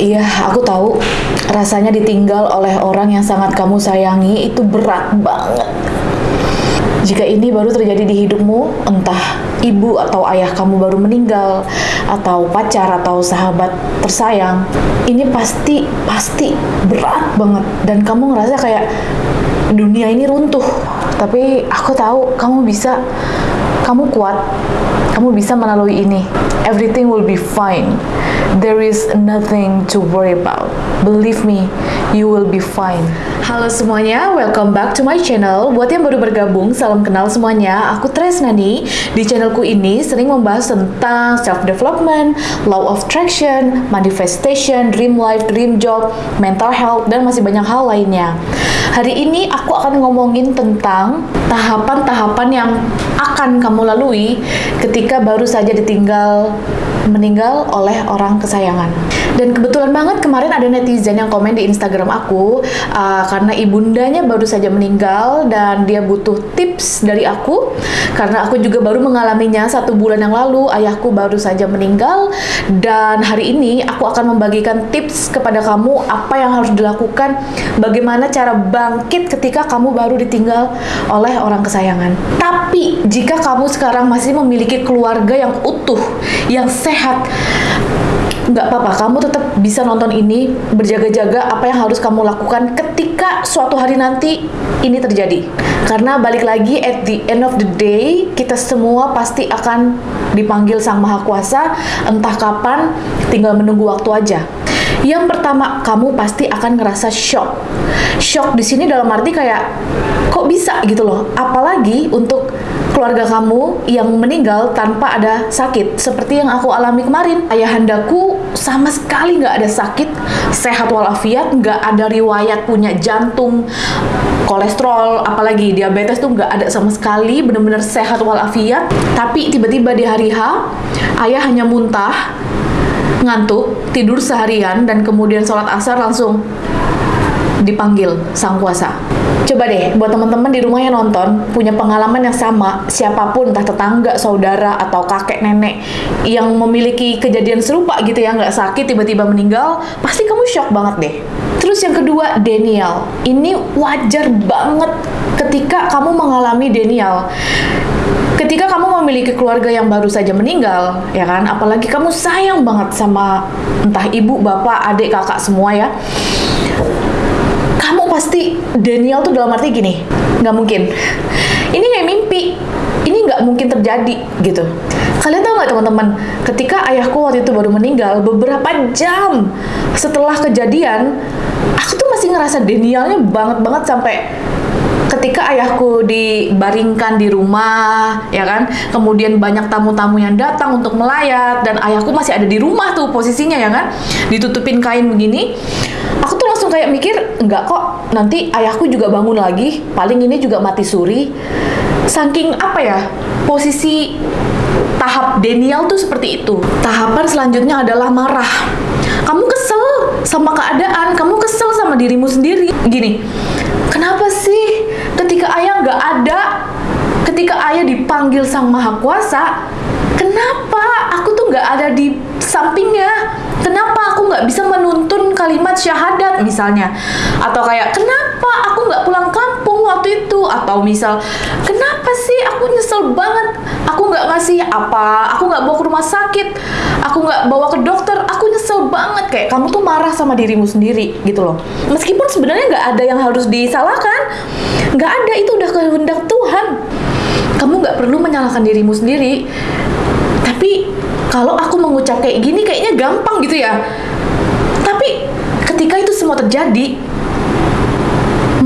Iya, aku tahu rasanya ditinggal oleh orang yang sangat kamu sayangi itu berat banget. Jika ini baru terjadi di hidupmu, entah ibu atau ayah kamu baru meninggal, atau pacar atau sahabat tersayang, ini pasti pasti berat banget dan kamu ngerasa kayak dunia ini runtuh. Tapi aku tahu kamu bisa, kamu kuat, kamu bisa melalui ini. Everything will be fine. There is nothing to worry about. Believe me, you will be fine. Halo semuanya, welcome back to my channel. Buat yang baru bergabung, salam kenal semuanya. Aku Tresnani. Di channelku ini sering membahas tentang self-development, law of attraction, manifestation, dream life, dream job, mental health, dan masih banyak hal lainnya. Hari ini aku akan ngomongin tentang tahapan-tahapan yang akan kamu lalui ketika baru saja ditinggal meninggal oleh orang kesayangan. Dan kebetulan banget kemarin ada netizen yang komen di Instagram aku uh, karena ibundanya baru saja meninggal dan dia butuh tips dari aku karena aku juga baru mengalaminya satu bulan yang lalu ayahku baru saja meninggal dan hari ini aku akan membagikan tips kepada kamu apa yang harus dilakukan bagaimana cara bangkit ketika kamu baru ditinggal oleh orang kesayangan. Tapi jika kamu sekarang masih memiliki keluarga yang utuh, yang nggak apa-apa, kamu tetap bisa nonton ini, berjaga-jaga apa yang harus kamu lakukan ketika suatu hari nanti ini terjadi. Karena balik lagi, at the end of the day, kita semua pasti akan dipanggil Sang Maha Kuasa, entah kapan, tinggal menunggu waktu aja. Yang pertama, kamu pasti akan ngerasa shock. Shock di sini dalam arti kayak, kok bisa gitu loh. Apalagi untuk keluarga kamu yang meninggal tanpa ada sakit. Seperti yang aku alami kemarin ayahandaku sama sekali nggak ada sakit sehat walafiat nggak ada riwayat punya jantung kolesterol apalagi diabetes tuh nggak ada sama sekali bener-bener sehat walafiat. Tapi tiba-tiba di hari H ayah hanya muntah ngantuk tidur seharian dan kemudian sholat asar langsung dipanggil sang kuasa. Coba deh, buat teman-teman di rumah yang nonton, punya pengalaman yang sama, siapa pun, entah tetangga, saudara, atau kakek, nenek, yang memiliki kejadian serupa gitu ya, nggak sakit, tiba-tiba meninggal, pasti kamu shock banget deh. Terus yang kedua, Daniel. Ini wajar banget ketika kamu mengalami Daniel ketika kamu memiliki keluarga yang baru saja meninggal, ya kan, apalagi kamu sayang banget sama entah ibu, bapak, adik, kakak semua ya, kamu pasti Daniel tuh dalam arti gini, nggak mungkin. Ini kayak mimpi, ini nggak mungkin terjadi gitu. Kalian tahu nggak teman-teman, ketika ayahku waktu itu baru meninggal, beberapa jam setelah kejadian, aku tuh masih ngerasa Danielnya banget banget sampai ketika ayahku dibaringkan di rumah, ya kan, kemudian banyak tamu-tamu yang datang untuk melayat dan ayahku masih ada di rumah tuh posisinya ya kan, ditutupin kain begini, aku tuh kayak mikir, enggak kok, nanti ayahku juga bangun lagi, paling ini juga mati suri, saking apa ya, posisi tahap Daniel tuh seperti itu. Tahapan selanjutnya adalah marah. Kamu kesel sama keadaan, kamu kesel sama dirimu sendiri. Gini, kenapa sih ketika ayah nggak ada, ketika ayah dipanggil sang maha kuasa, kenapa aku tuh nggak ada di sampingnya? Kenapa nggak bisa menuntun kalimat syahadat misalnya? Atau kayak kenapa aku nggak pulang kampung waktu itu? Atau misal kenapa sih aku nyesel banget? Aku nggak ngasih apa? Aku nggak bawa ke rumah sakit? Aku nggak bawa ke dokter? Aku nyesel banget kayak kamu tuh marah sama dirimu sendiri gitu loh. Meskipun sebenarnya nggak ada yang harus disalahkan, nggak ada itu udah kehendak Tuhan. Kamu nggak perlu menyalahkan dirimu sendiri. Tapi kalau aku mengucap kayak gini kayaknya gampang gitu ya. Tapi ketika itu semua terjadi,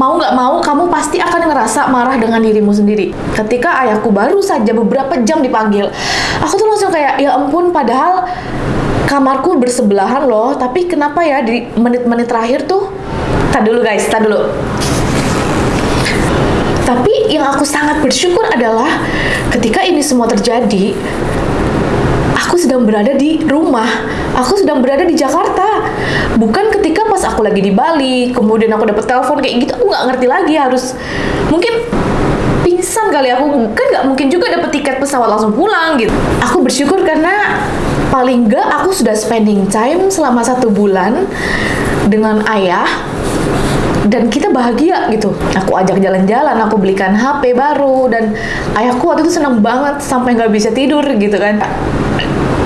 mau nggak mau kamu pasti akan ngerasa marah dengan dirimu sendiri. Ketika ayahku baru saja beberapa jam dipanggil, aku tuh langsung kayak ya ampun padahal kamarku bersebelahan loh, tapi kenapa ya di menit-menit terakhir tuh Tadi dulu guys, tadi dulu. Tapi yang aku sangat bersyukur adalah ketika ini semua terjadi, aku sedang berada di rumah, aku sedang berada di Jakarta. Bukan ketika pas aku lagi di Bali, kemudian aku dapat telepon kayak gitu, aku nggak ngerti lagi harus mungkin pingsan kali aku kan nggak mungkin juga dapat tiket pesawat langsung pulang gitu. Aku bersyukur karena paling enggak aku sudah spending time selama satu bulan dengan ayah dan kita bahagia gitu. Aku ajak jalan-jalan, aku belikan HP baru dan ayahku waktu itu seneng banget sampai nggak bisa tidur gitu kan.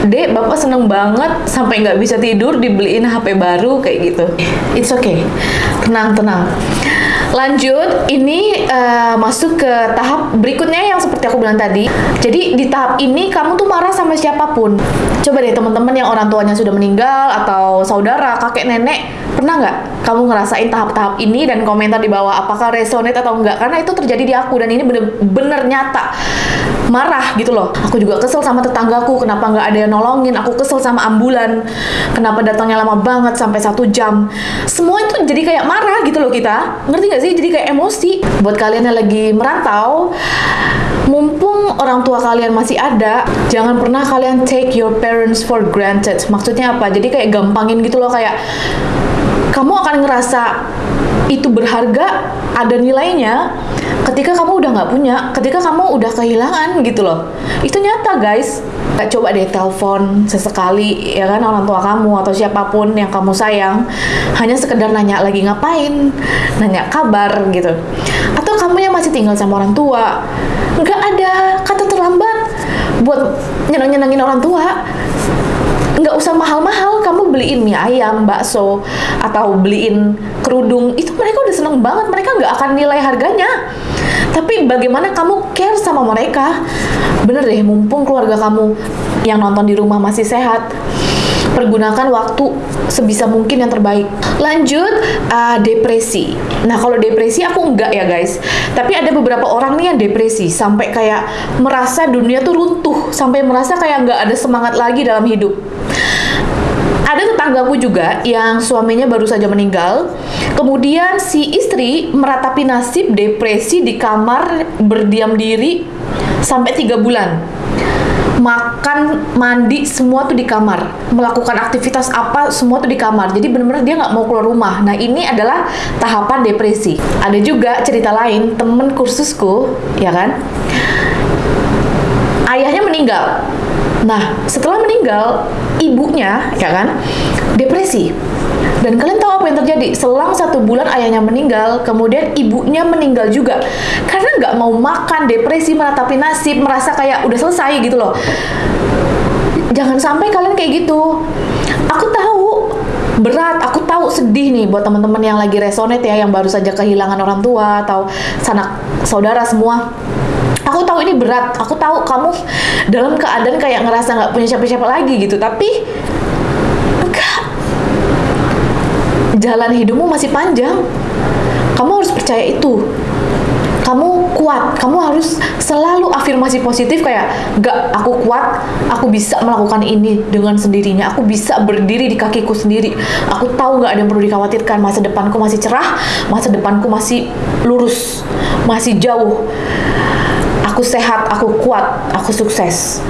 Dek, bapak seneng banget sampai nggak bisa tidur dibeliin HP baru kayak gitu. It's okay, tenang tenang. Lanjut, ini uh, masuk ke tahap berikutnya yang seperti aku bilang tadi. Jadi di tahap ini kamu tuh marah sama siapa pun. Coba deh teman-teman yang orang tuanya sudah meninggal atau saudara, kakek, nenek, pernah nggak kamu ngerasain tahap-tahap ini dan komentar di bawah apakah resonate atau enggak? Karena itu terjadi di aku dan ini bener-bener nyata. Marah gitu loh. Aku juga kesel sama tetanggaku, kenapa nggak ada yang nolongin? Aku kesel sama ambulan, kenapa datangnya lama banget sampai satu jam. Semua itu jadi kayak marah gitu loh kita. Ngerti nggak gak sih? Jadi kayak emosi. Buat kalian yang lagi merantau, mumpung orang tua kalian masih ada, jangan pernah kalian take your parents for granted. Maksudnya apa? Jadi kayak gampangin gitu loh kayak kamu akan ngerasa itu berharga, ada nilainya ketika kamu udah nggak punya, ketika kamu udah kehilangan gitu loh. Itu nyata guys. Coba deh telepon sesekali ya kan orang tua kamu atau siapa pun yang kamu sayang hanya sekedar nanya lagi ngapain, nanya kabar gitu. Atau kamu yang masih tinggal sama orang tua, nggak ada kata terlambat buat nyenang-nyenangin orang tua nggak usah mahal-mahal kamu beliin mie ayam bakso atau beliin kerudung itu mereka udah seneng banget mereka nggak akan nilai harganya tapi bagaimana kamu care sama mereka bener deh mumpung keluarga kamu yang nonton di rumah masih sehat pergunakan waktu sebisa mungkin yang terbaik. Lanjut uh, depresi. Nah kalau depresi aku enggak ya guys. Tapi ada beberapa orang nih yang depresi sampai kayak merasa dunia tuh runtuh, sampai merasa kayak nggak ada semangat lagi dalam hidup ada tetanggaku juga yang suaminya baru saja meninggal. Kemudian si istri meratapi nasib depresi di kamar berdiam diri sampai tiga bulan. Makan, mandi, semua tuh di kamar. Melakukan aktivitas apa, semua tuh di kamar. Jadi benar-benar dia nggak mau keluar rumah. Nah ini adalah tahapan depresi. Ada juga cerita lain, temen kursusku, ya kan? Ayahnya meninggal Nah, setelah meninggal, ibunya, ya kan, depresi. Dan kalian tahu apa yang terjadi? Selang satu bulan ayahnya meninggal, kemudian ibunya meninggal juga. Karena nggak mau makan, depresi, meratapi nasib, merasa kayak udah selesai gitu loh. Jangan sampai kalian kayak gitu. Aku tahu berat, aku tahu sedih nih buat teman-teman yang lagi resonate ya, yang baru saja kehilangan orang tua atau sanak saudara semua aku tahu ini berat. Aku tahu kamu dalam keadaan kayak ngerasa nggak punya siapa-siapa lagi gitu. Tapi enggak. Jalan hidupmu masih panjang. Kamu harus percaya itu. Kamu kuat, kamu harus selalu afirmasi positif kayak gak aku kuat, aku bisa melakukan ini dengan sendirinya, aku bisa berdiri di kakiku sendiri, aku tahu gak ada yang perlu dikhawatirkan, masa depanku masih cerah, masa depanku masih lurus, masih jauh aku sehat, aku kuat, aku sukses.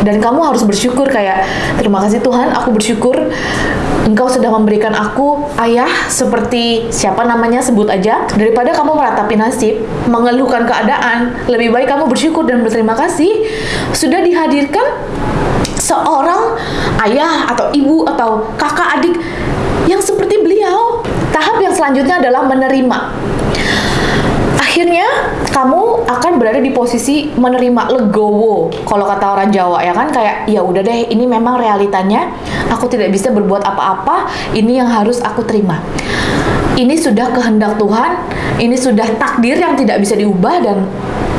Dan kamu harus bersyukur kayak terima kasih Tuhan, aku bersyukur Engkau sudah memberikan aku ayah seperti siapa namanya sebut aja daripada kamu meratapi nasib, mengeluhkan keadaan, lebih baik kamu bersyukur dan berterima kasih sudah dihadirkan seorang ayah atau ibu atau kakak adik yang seperti beliau. Tahap yang selanjutnya adalah menerima akhirnya kamu akan berada di posisi menerima legowo kalau kata orang Jawa ya kan? Kayak ya udah deh ini memang realitanya. Aku tidak bisa berbuat apa-apa. Ini yang harus aku terima. Ini sudah kehendak Tuhan ini sudah takdir yang tidak bisa diubah dan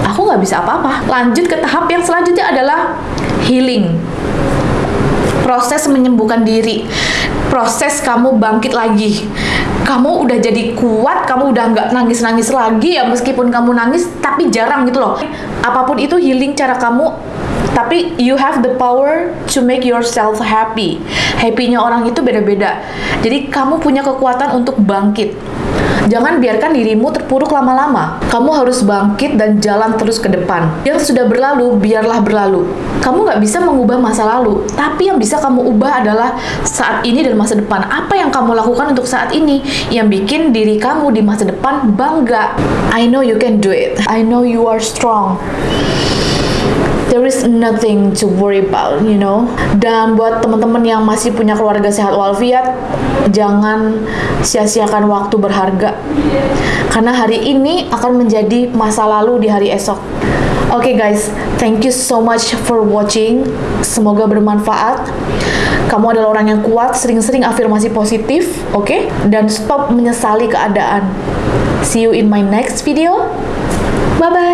aku nggak bisa apa-apa. Lanjut ke tahap yang selanjutnya adalah healing proses menyembuhkan diri. Proses kamu bangkit lagi. Kamu udah jadi kuat kamu udah nggak nangis nangis lagi ya meskipun kamu nangis tapi jarang gitu loh. Apa pun itu healing cara kamu tapi you have the power to make yourself happy. Happynya orang itu beda-beda. Jadi kamu punya kekuatan untuk bangkit Jangan biarkan dirimu terpuruk lama-lama. Kamu harus bangkit dan jalan terus ke depan. Yang sudah berlalu, biarlah berlalu. Kamu nggak bisa mengubah masa lalu, tapi yang bisa kamu ubah adalah saat ini dan masa depan. Apa yang kamu lakukan untuk saat ini yang bikin diri kamu di masa depan bangga. I know you can do it. I know you are strong. There is nothing to worry about, you know. Dan buat teman-teman yang masih punya keluarga sehat walafiat, jangan sia-siakan waktu berharga. Karena hari ini akan menjadi masa lalu di hari esok. Oke okay guys, thank you so much for watching. Semoga bermanfaat. Kamu adalah orang yang kuat, sering-sering afirmasi positif, oke? Okay? Dan stop menyesali keadaan. See you in my next video. Bye-bye.